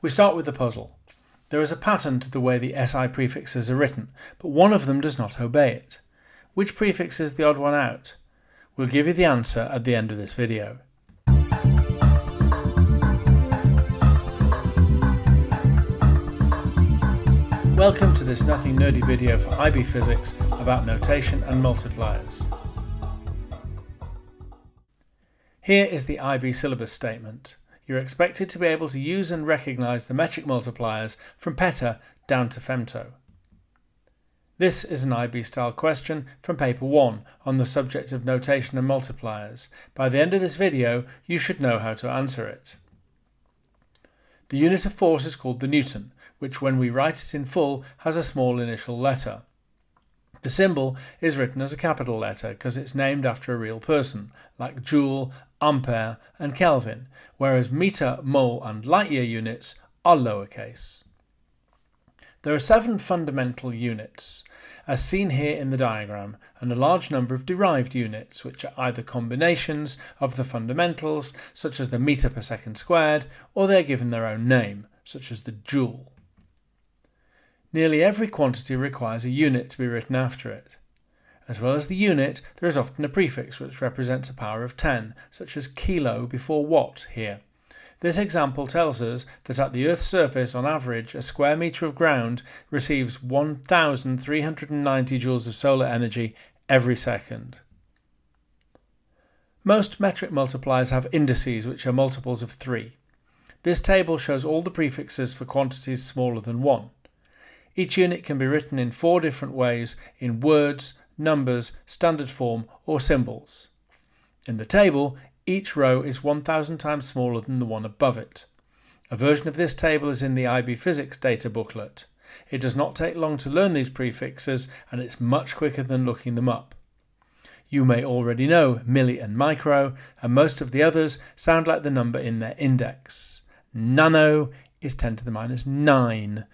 We start with the puzzle. There is a pattern to the way the SI prefixes are written, but one of them does not obey it. Which prefix is the odd one out? We'll give you the answer at the end of this video. Welcome to this nothing nerdy video for IB Physics about notation and multipliers. Here is the IB syllabus statement you're expected to be able to use and recognise the metric multipliers from peta down to femto. This is an IB style question from paper 1 on the subject of notation and multipliers. By the end of this video you should know how to answer it. The unit of force is called the Newton, which when we write it in full has a small initial letter. The symbol is written as a capital letter because it's named after a real person, like Joule, Ampere and Kelvin, whereas meter, mole and light year units are lowercase. There are seven fundamental units, as seen here in the diagram, and a large number of derived units, which are either combinations of the fundamentals, such as the meter per second squared, or they are given their own name, such as the joule. Nearly every quantity requires a unit to be written after it. As well as the unit, there is often a prefix which represents a power of 10, such as kilo before watt here. This example tells us that at the Earth's surface, on average, a square metre of ground receives 1,390 joules of solar energy every second. Most metric multipliers have indices which are multiples of 3. This table shows all the prefixes for quantities smaller than 1. Each unit can be written in four different ways in words, numbers, standard form or symbols. In the table, each row is 1000 times smaller than the one above it. A version of this table is in the IB Physics data booklet. It does not take long to learn these prefixes and it's much quicker than looking them up. You may already know milli and micro, and most of the others sound like the number in their index. Nano is 10 to the minus 9.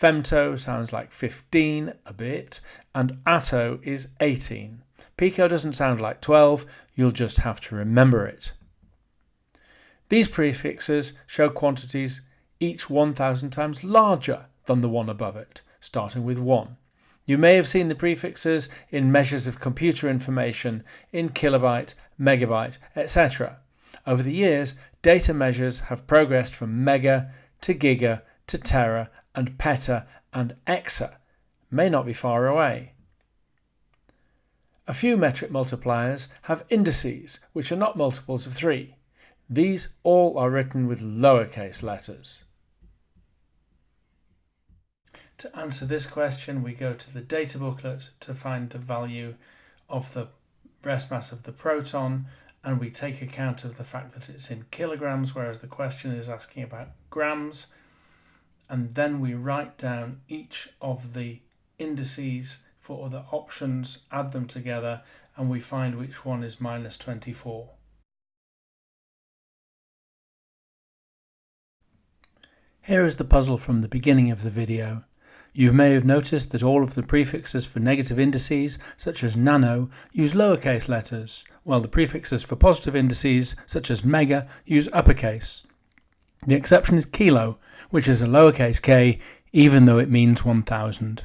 Femto sounds like 15 a bit, and atto is 18. Pico doesn't sound like 12, you'll just have to remember it. These prefixes show quantities each 1000 times larger than the one above it, starting with 1. You may have seen the prefixes in measures of computer information in kilobyte, megabyte, etc. Over the years, data measures have progressed from mega to giga to tera and peta and exa may not be far away. A few metric multipliers have indices which are not multiples of 3. These all are written with lowercase letters. To answer this question we go to the data booklet to find the value of the rest mass of the proton and we take account of the fact that it's in kilograms whereas the question is asking about grams and then we write down each of the indices for other options, add them together, and we find which one is minus 24. Here is the puzzle from the beginning of the video. You may have noticed that all of the prefixes for negative indices, such as nano, use lowercase letters, while the prefixes for positive indices, such as mega, use uppercase. The exception is kilo, which is a lowercase k even though it means 1000.